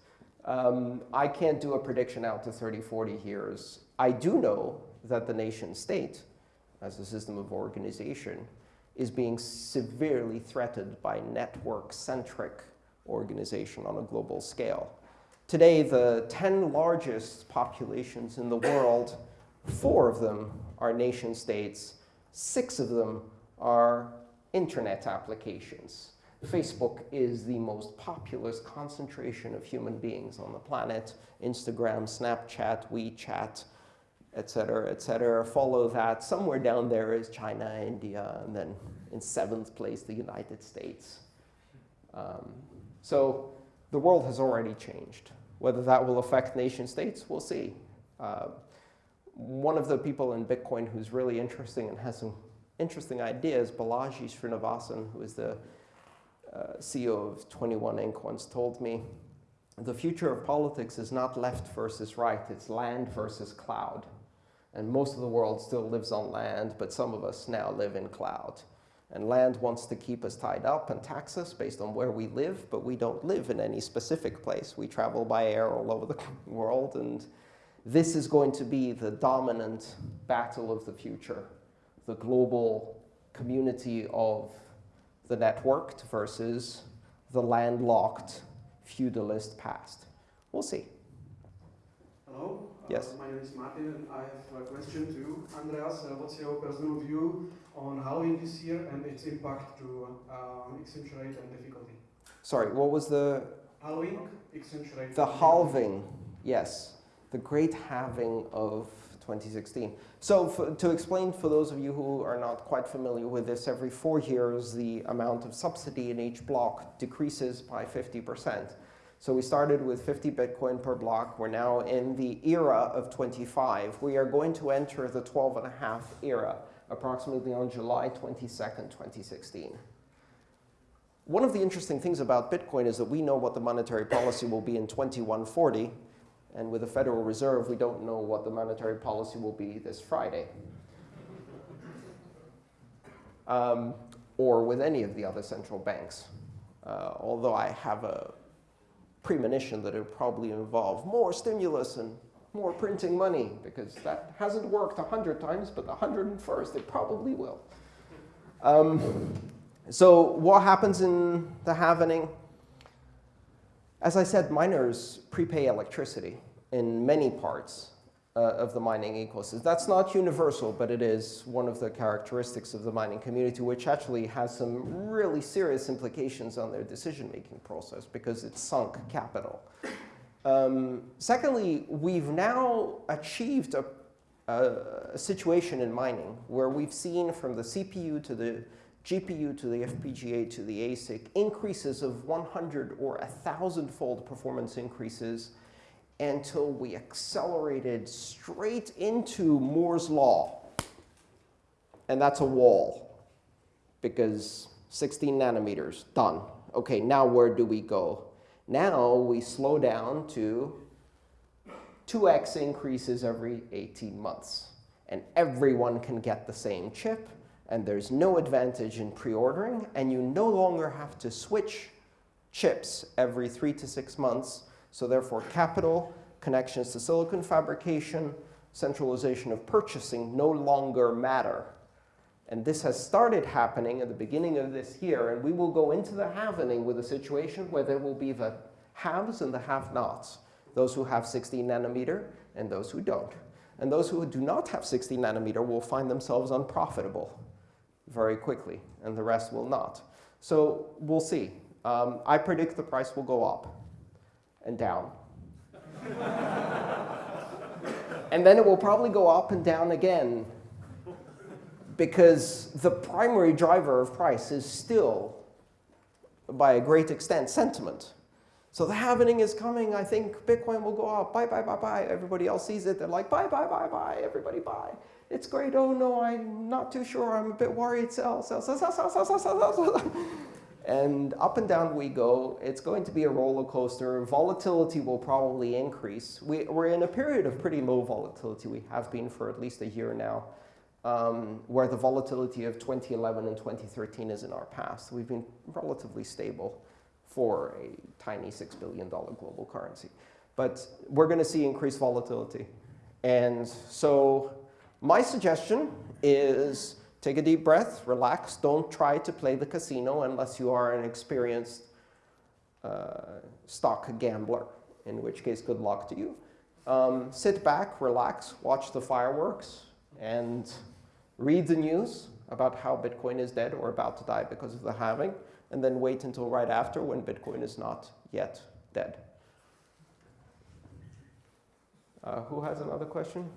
Um, I can't do a prediction out to 30, 40 years. I do know that the nation state, as a system of organization, is being severely threatened by network-centric organization on a global scale. Today, the 10 largest populations in the world, four of them are nation states, six of them are internet applications. Facebook is the most populous concentration of human beings on the planet. Instagram, Snapchat, WeChat, et cetera, et cetera. Follow that. Somewhere down there is China, India, and then in seventh place, the United States. Um, so the world has already changed. Whether that will affect nation states, we'll see. Uh, one of the people in Bitcoin who's really interesting and has some interesting ideas, Balaji Srinivasan, who is the Uh, CEO of 21 Inc. once told me, the future of politics is not left versus right, it's land versus cloud. And most of the world still lives on land, but some of us now live in cloud. And land wants to keep us tied up and tax us based on where we live, but we don't live in any specific place. We travel by air all over the world, and this is going to be the dominant battle of the future. The global community of the networked versus the landlocked feudalist past. We'll see. Hello. Yes. Uh, my name is Martin, and I have a question to you. Andreas. Uh, what's your personal view on halving this year and its impact to uh, exchange rate and difficulty? Sorry, what was the Halving, exchange rate. the halving? Yes, the great halving of 2016. So for, to explain for those of you who are not quite familiar with this, every four years the amount of subsidy in each block decreases by 50%. So we started with 50 Bitcoin per block. We're now in the era of 25. We are going to enter the 12 and a half era approximately on July 22, 2016. One of the interesting things about Bitcoin is that we know what the monetary policy will be in 2140. And with the Federal Reserve, we don't know what the monetary policy will be this Friday. Um, or with any of the other central banks. Uh, although I have a premonition that it will probably involve more stimulus and more printing money, because that hasn't worked 100 times, but the 101st it probably will. Um, so what happens in the halvening? As I said, miners prepay electricity in many parts uh, of the mining ecosystem. That's not universal, but it is one of the characteristics of the mining community, which actually has some really serious implications on their decision-making process because it's sunk capital. Um, secondly, we've now achieved a, a, a situation in mining where we've seen from the CPU to the GPU to the FPGA to the ASIC increases of 100 or 1,000-fold performance increases until we accelerated straight into Moore's law. And that's a wall because 16 nanometers, done. OK, now where do we go? Now we slow down to 2x increases every 18 months. And everyone can get the same chip. And there's no advantage in pre-ordering. And you no longer have to switch chips every three to six months so therefore, capital, connections to silicon fabrication, centralization of purchasing no longer matter. And this has started happening at the beginning of this year. And we will go into the halvening with a situation where there will be the haves and the have-nots, those who have 16 nanometer and those who don't. And those who do not have 16 nanometer will find themselves unprofitable very quickly, and the rest will not. So we'll see. Um, I predict the price will go up and down. and then it will probably go up and down again because the primary driver of price is still, by a great extent, sentiment. So the halvening is coming. I think Bitcoin will go up. Buy, buy, buy, buy. Everybody else sees it. They're like, buy, buy, buy, buy. Everybody buy. It's great. Oh, no, I'm not too sure. I'm a bit worried. Sell, sell, sell, sell, sell, sell, sell, sell, sell. And up and down we go. It's going to be a roller coaster. Volatility will probably increase. We, are in a period of pretty low volatility. We have been for at least a year now, um, where the volatility of 2011 and 2013 is in our past. We've been relatively stable for a tiny $6 billion global currency. But we're going to see increased volatility. And so my suggestion is Take a deep breath, relax. Don't try to play the casino unless you are an experienced uh, stock gambler, in which case, good luck to you. Um, sit back, relax, watch the fireworks, and read the news about how Bitcoin is dead or about to die because of the halving, and then wait until right after when Bitcoin is not yet dead. Uh, who has another question?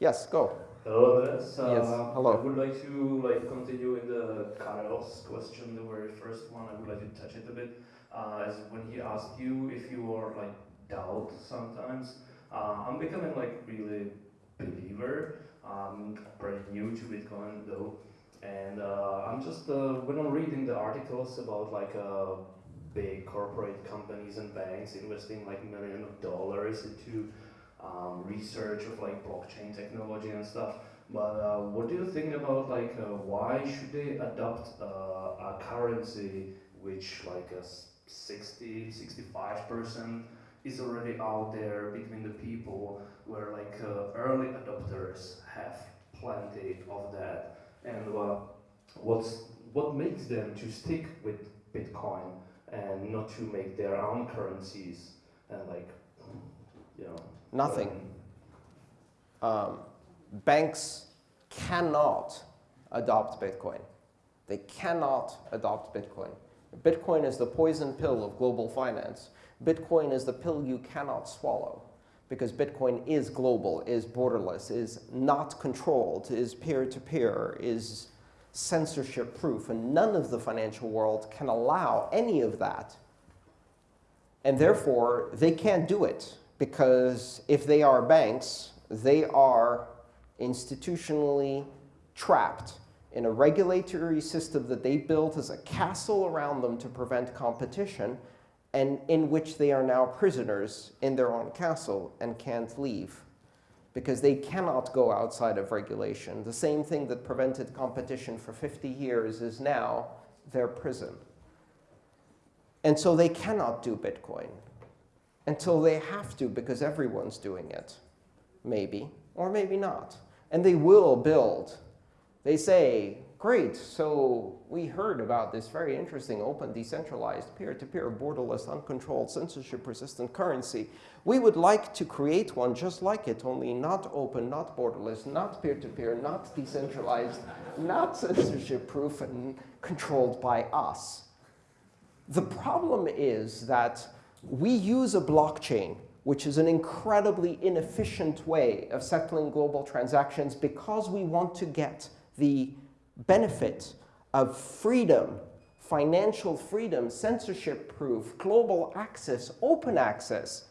Yes, go. Hello, Andres. Uh, yes, hello. I would like to like continue in the Carlos question, the very first one. I would like to touch it a bit. Uh, as when he asked you if you are like doubt sometimes. Uh, I'm becoming like really believer. I'm pretty new to Bitcoin though, And uh, I'm just uh, when I'm reading the articles about like uh, big corporate companies and banks investing like millions of dollars into um, research of like blockchain technology and stuff. But uh, what do you think about like uh, why should they adopt uh, a currency which like a s- 60, 65 percent is already out there between the people where like uh, early adopters have plenty of that and uh, what's what makes them to stick with Bitcoin and not to make their own currencies and like you know Nothing. um, banks cannot adopt Bitcoin. They cannot adopt Bitcoin. Bitcoin is the poison pill of global finance. Bitcoin is the pill you cannot swallow because Bitcoin is global, is borderless, is not controlled, is peer-to-peer, is censorship proof, and none of the financial world can allow any of that. And therefore, they can't do it because if they are banks, they are institutionally trapped in a regulatory system that they built as a castle around them to prevent competition, and in which they are now prisoners in their own castle and can't leave because they cannot go outside of regulation. The same thing that prevented competition for 50 years is now their prison. And so they cannot do Bitcoin until they have to because everyone's doing it. Maybe, or maybe not. And they will build. They say, great, so we heard about this very interesting open, decentralized, peer-to-peer, borderless, uncontrolled, censorship-resistant currency. We would like to create one just like it, only not open, not borderless, not peer-to-peer, not decentralized, not censorship-proof, and controlled by us. The problem is that we use a blockchain, which is an incredibly inefficient way of settling global transactions because we want to get the benefit of freedom, financial freedom, censorship-proof, global access, open access,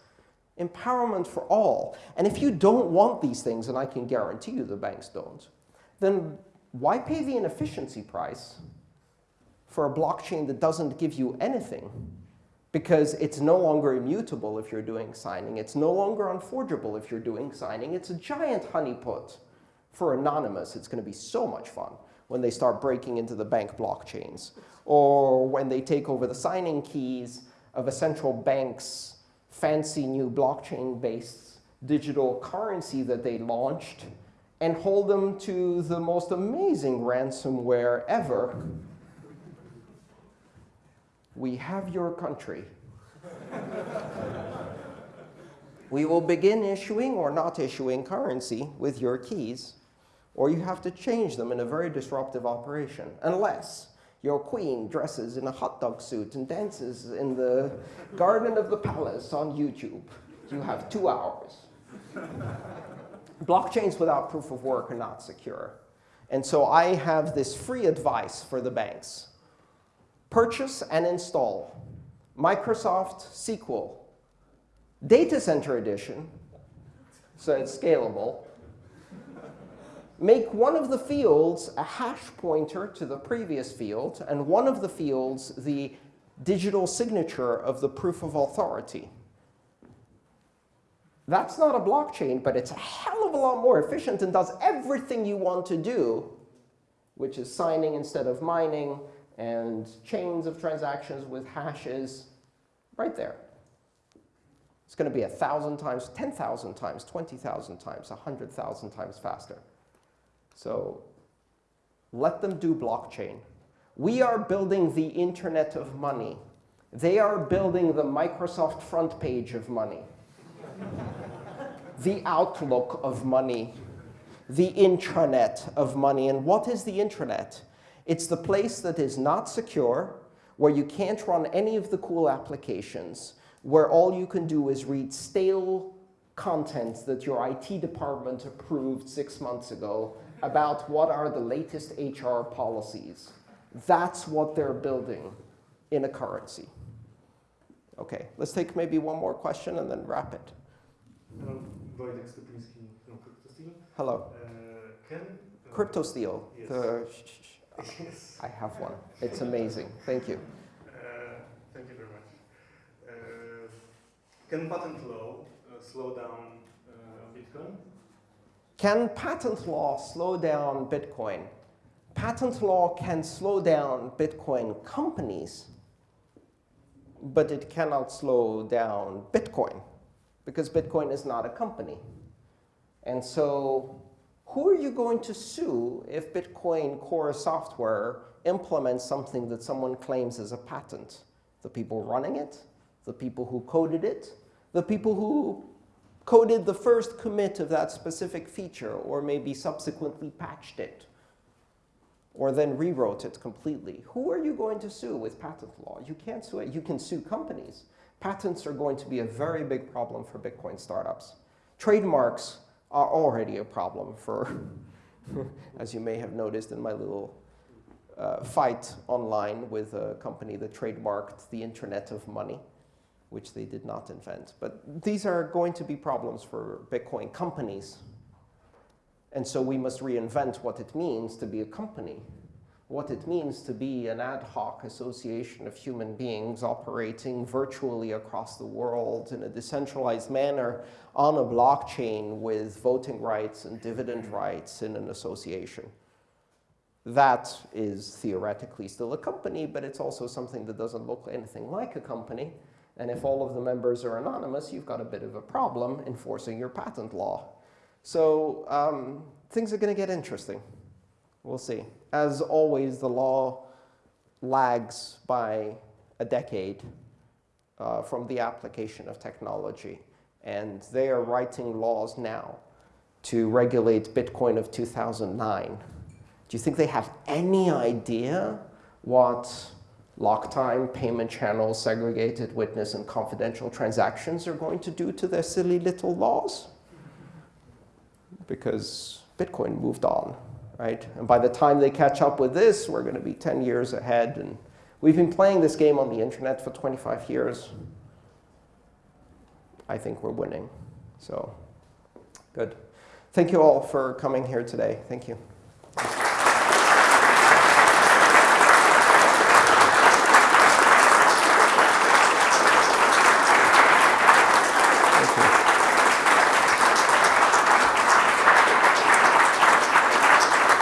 empowerment for all. And if you don't want these things, and I can guarantee you the banks don't, then why pay the inefficiency price for a blockchain that doesn't give you anything? Because it's no longer immutable if you're doing signing. It's no longer unforgeable if you're doing signing. It's a giant honeypot. For Anonymous, it's going to be so much fun when they start breaking into the bank blockchains, or when they take over the signing keys of a central bank's fancy new blockchain-based digital currency that they launched and hold them to the most amazing ransomware ever. We have your country. we will begin issuing or not issuing currency with your keys or you have to change them in a very disruptive operation, unless your queen dresses in a hot dog suit and dances in the garden of the palace on YouTube. You have two hours. Blockchains without proof of work are not secure. And so I have this free advice for the banks. Purchase and install Microsoft SQL Data Center Edition, so it's scalable, make one of the fields a hash pointer to the previous field, and one of the fields the digital signature of the proof of authority. That's not a blockchain, but it's a hell of a lot more efficient and does everything you want to do, which is signing instead of mining, and chains of transactions with hashes right there. It's going to be 1,000 times, 10,000 times, 20,000 times, 100,000 times faster. So let them do blockchain. We are building the internet of money. They are building the Microsoft front page of money, the outlook of money, the intranet of money. And what is the intranet? It's the place that is not secure, where you can't run any of the cool applications, where all you can do is read stale content that your IT department approved six months ago about what are the latest HR policies. That's what they're building in a currency. OK, let's take maybe one more question and then wrap it. Hello, Wojtek from CryptoSteel. Hello. Uh, can uh, CryptoSteel. Yes. The, yes. I have one. It's amazing. Thank you. Uh, thank you very much. Uh, can patent law uh, slow down uh, Bitcoin? Can patent law slow down Bitcoin? Patent law can slow down Bitcoin companies, but it cannot slow down Bitcoin because Bitcoin is not a company. And so who are you going to sue if Bitcoin Core software implements something that someone claims is a patent? The people running it? The people who coded it? The people who coded the first commit of that specific feature or maybe subsequently patched it or then rewrote it completely. Who are you going to sue with patent law? You can't sue it. You can sue companies. Patents are going to be a very big problem for Bitcoin startups. Trademarks are already a problem for, as you may have noticed in my little uh, fight online with a company that trademarked the Internet of Money, which they did not invent. But these are going to be problems for Bitcoin companies. And so we must reinvent what it means to be a company, what it means to be an ad hoc association of human beings operating virtually across the world in a decentralized manner on a blockchain with voting rights and dividend rights in an association. That is theoretically still a company, but it's also something that doesn't look anything like a company. And if all of the members are anonymous, you've got a bit of a problem enforcing your patent law. So um, things are going to get interesting. We'll see. As always, the law lags by a decade uh, from the application of technology. And they are writing laws now to regulate Bitcoin of 2009. Do you think they have any idea what lock time, payment channels, segregated witness, and confidential transactions are going to do to their silly little laws? Because Bitcoin moved on, right? And by the time they catch up with this, we're going to be 10 years ahead. And we've been playing this game on the internet for 25 years. I think we're winning. So good. Thank you all for coming here today. Thank you.